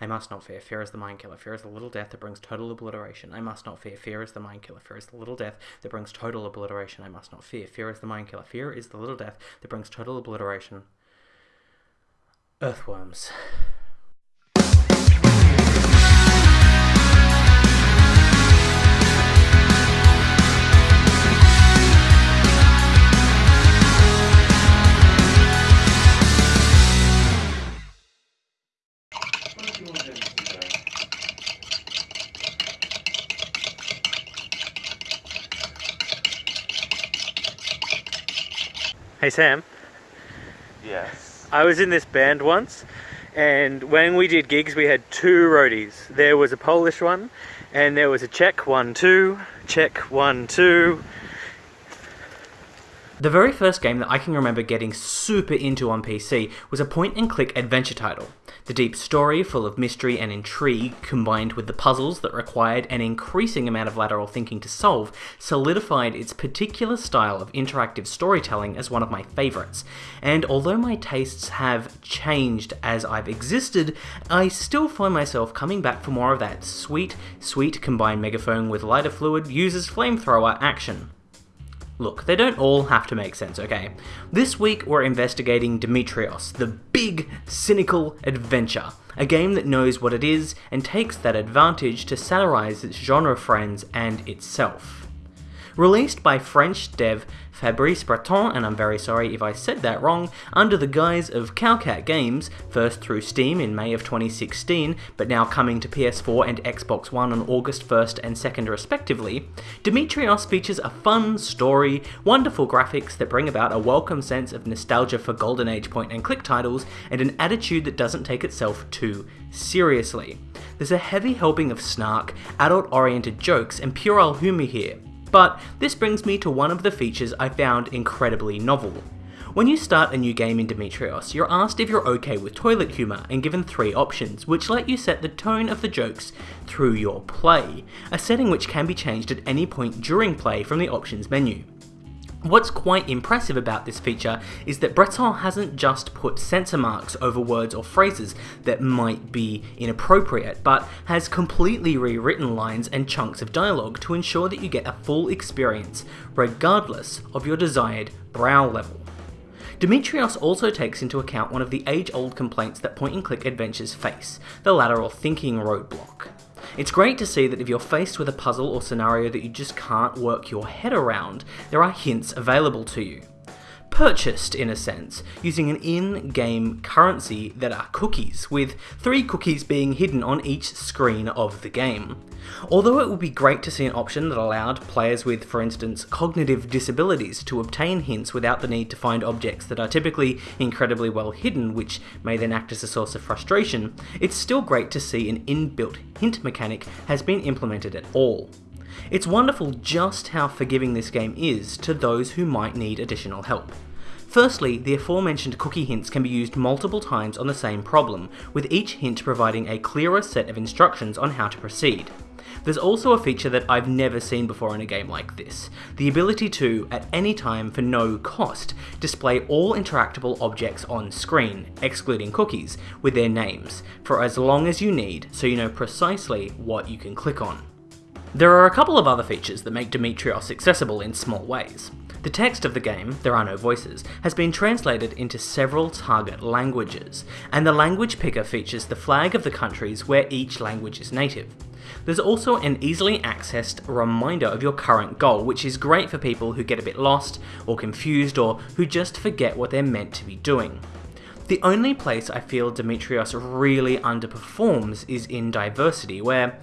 I must not fear. Fear is the mind killer. Fear is the little death that brings total obliteration. I must not fear. Fear is the mind killer. Fear is the little death that brings total obliteration. I must not fear. Fear is the mind killer. Fear is the little death that brings total obliteration. Earthworms. Hey Sam, Yes. I was in this band once, and when we did gigs, we had two roadies. There was a Polish one, and there was a Czech one, too. Czech one, too. The very first game that I can remember getting super into on PC was a point and click adventure title. The deep story, full of mystery and intrigue, combined with the puzzles that required an increasing amount of lateral thinking to solve, solidified its particular style of interactive storytelling as one of my favourites. And although my tastes have changed as I've existed, I still find myself coming back for more of that sweet, sweet combined megaphone with lighter fluid uses flamethrower action. Look, they don't all have to make sense, okay? This week we're investigating Demetrios, the big, cynical adventure. A game that knows what it is and takes that advantage to satirize its genre friends and itself. Released by French dev Fabrice Breton, and I'm very sorry if I said that wrong, under the guise of Cowcat Games, first through Steam in May of 2016, but now coming to PS4 and Xbox One on August 1st and 2nd respectively, Demetrios features a fun story, wonderful graphics that bring about a welcome sense of nostalgia for Golden Age point and click titles, and an attitude that doesn't take itself too seriously. There's a heavy helping of snark, adult oriented jokes, and puerile humour here. But this brings me to one of the features I found incredibly novel. When you start a new game in Demetrios, you're asked if you're okay with toilet humour and given three options, which let you set the tone of the jokes through your play, a setting which can be changed at any point during play from the options menu. What's quite impressive about this feature is that Breton hasn't just put censor marks over words or phrases that might be inappropriate, but has completely rewritten lines and chunks of dialogue to ensure that you get a full experience, regardless of your desired brow level. Demetrios also takes into account one of the age old complaints that point and click adventures face the lateral thinking roadblock. It's great to see that if you're faced with a puzzle or scenario that you just can't work your head around, there are hints available to you. Purchased, in a sense, using an in game currency that are cookies, with three cookies being hidden on each screen of the game. Although it would be great to see an option that allowed players with, for instance, cognitive disabilities to obtain hints without the need to find objects that are typically incredibly well hidden, which may then act as a source of frustration, it's still great to see an inbuilt hint mechanic has been implemented at all. It's wonderful just how forgiving this game is to those who might need additional help. Firstly, the aforementioned cookie hints can be used multiple times on the same problem, with each hint providing a clearer set of instructions on how to proceed. There's also a feature that I've never seen before in a game like this the ability to, at any time for no cost, display all interactable objects on screen, excluding cookies, with their names, for as long as you need so you know precisely what you can click on. There are a couple of other features that make Demetrios accessible in small ways. The text of the game, there are no voices, has been translated into several target languages, and the language picker features the flag of the countries where each language is native. There's also an easily accessed reminder of your current goal, which is great for people who get a bit lost or confused or who just forget what they're meant to be doing. The only place I feel Demetrios really underperforms is in diversity, where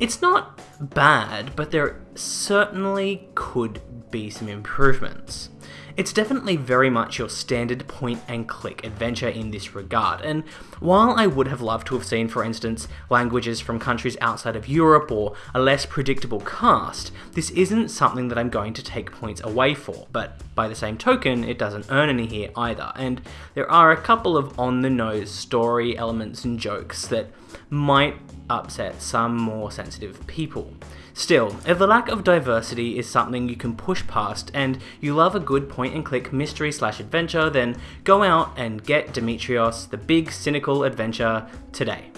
it's not bad, but there certainly could be some improvements. It's definitely very much your standard point and click adventure in this regard, and while I would have loved to have seen, for instance, languages from countries outside of Europe or a less predictable cast, this isn't something that I'm going to take points away for, but by the same token, it doesn't earn any here either, and there are a couple of on the nose story elements and jokes that might upset some more sensitive people. Still, if the lack of diversity is something you can push past and you love a good point and click mystery slash adventure, then go out and get Demetrios, the big cynical adventure, today.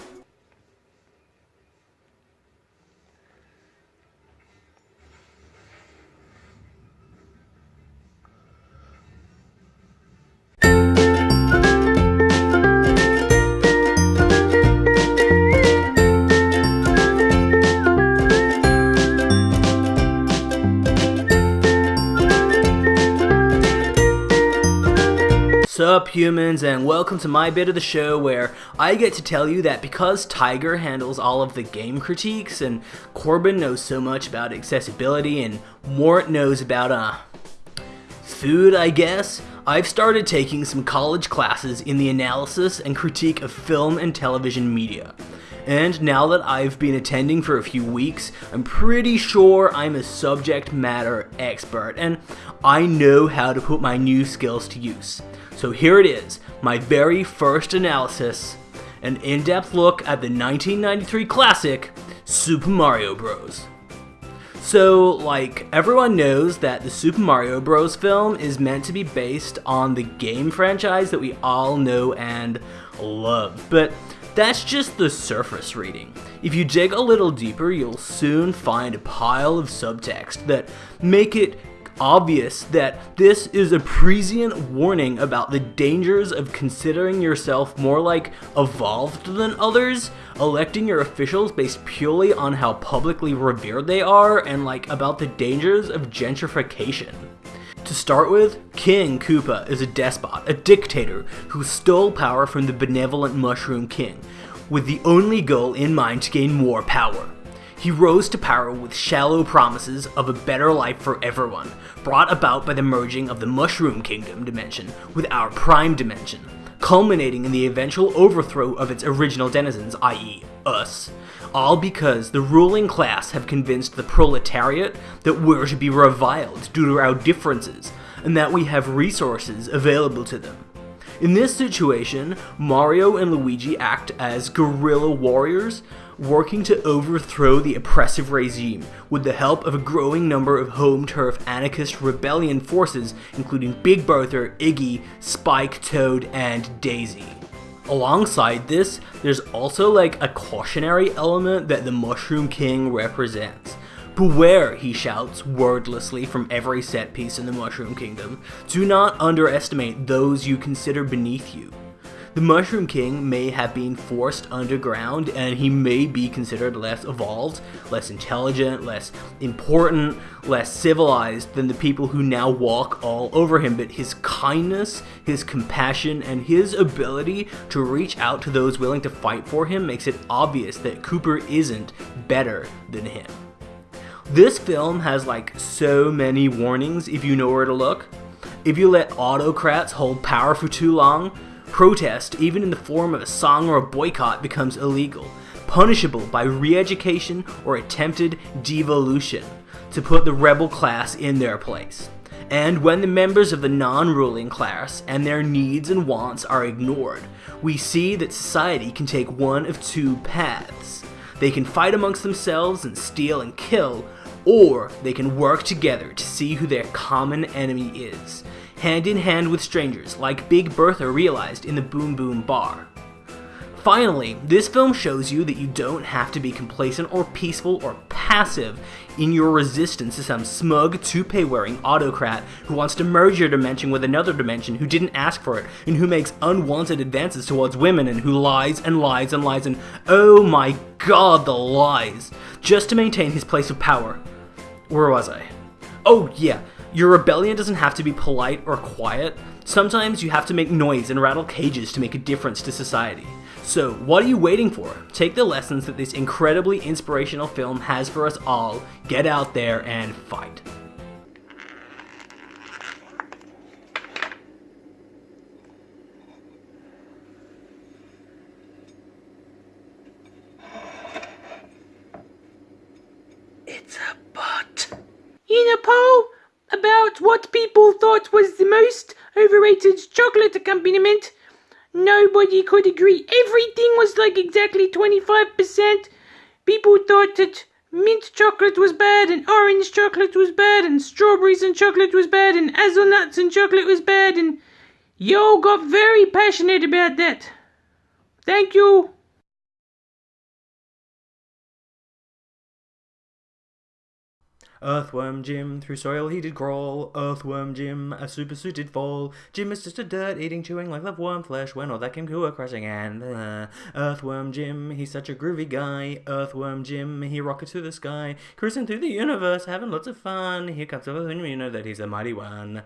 Up, humans, and welcome to my bit of the show where I get to tell you that because Tiger handles all of the game critiques and Corbin knows so much about accessibility and Mort knows about, uh, food, I guess, I've started taking some college classes in the analysis and critique of film and television media. And now that I've been attending for a few weeks, I'm pretty sure I'm a subject matter expert and I know how to put my new skills to use. So here it is, my very first analysis, an in-depth look at the 1993 classic, Super Mario Bros. So, like, everyone knows that the Super Mario Bros. film is meant to be based on the game franchise that we all know and love, but that's just the surface reading. If you dig a little deeper, you'll soon find a pile of subtext that make it obvious that this is a prescient warning about the dangers of considering yourself more like evolved than others, electing your officials based purely on how publicly revered they are, and like about the dangers of gentrification. To start with, King Koopa is a despot, a dictator who stole power from the benevolent Mushroom King, with the only goal in mind to gain more power. He rose to power with shallow promises of a better life for everyone, brought about by the merging of the Mushroom Kingdom dimension with our Prime dimension, culminating in the eventual overthrow of its original denizens, i.e., us. All because the ruling class have convinced the proletariat that we're to be reviled due to our differences, and that we have resources available to them. In this situation, Mario and Luigi act as guerrilla warriors, working to overthrow the oppressive regime with the help of a growing number of home turf anarchist rebellion forces, including Big Bertha, Iggy, Spike, Toad, and Daisy. Alongside this, there's also like a cautionary element that the Mushroom King represents. Beware, he shouts wordlessly from every set piece in the Mushroom Kingdom. Do not underestimate those you consider beneath you. The Mushroom King may have been forced underground and he may be considered less evolved, less intelligent, less important, less civilized than the people who now walk all over him, but his kindness, his compassion, and his ability to reach out to those willing to fight for him makes it obvious that Koopa isn't better than him. This film has like so many warnings if you know where to look. If you let autocrats hold power for too long, Protest, even in the form of a song or a boycott, becomes illegal, punishable by re-education or attempted devolution to put the rebel class in their place. And when the members of the non-ruling class and their needs and wants are ignored, we see that society can take one of two paths. They can fight amongst themselves and steal and kill, or they can work together to see who their common enemy is, hand in hand with strangers, like Big Bertha realized in the Boom Boom Bar. Finally, this film shows you that you don't have to be complacent or peaceful or passive in your resistance to some smug, toupee-wearing autocrat who wants to merge your dimension with another dimension who didn't ask for it, and who makes unwanted advances towards women, and who lies and lies and lies and oh my god, the lies, just to maintain his place of power. Where was I? Oh yeah, your rebellion doesn't have to be polite or quiet. Sometimes you have to make noise and rattle cages to make a difference to society. So, what are you waiting for? Take the lessons that this incredibly inspirational film has for us all, get out there and fight. It's a bot. In a poll about what people thought was the most overrated chocolate accompaniment, nobody could agree. Everything was like exactly 25%. People thought that mint chocolate was bad, and orange chocolate was bad, and strawberries and chocolate was bad, and hazelnuts and chocolate was bad, and y'all got very passionate about that. Thank you. Earthworm Jim, through soil he did crawl. Earthworm Jim, a super suited fall. Jim is just a dirt eating, chewing like love worm flesh when all that came to a crashing end. Uh, Earthworm Jim, he's such a groovy guy. Earthworm Jim, he rockets through the sky, cruising through the universe, having lots of fun. Here comes the you know that he's a mighty one.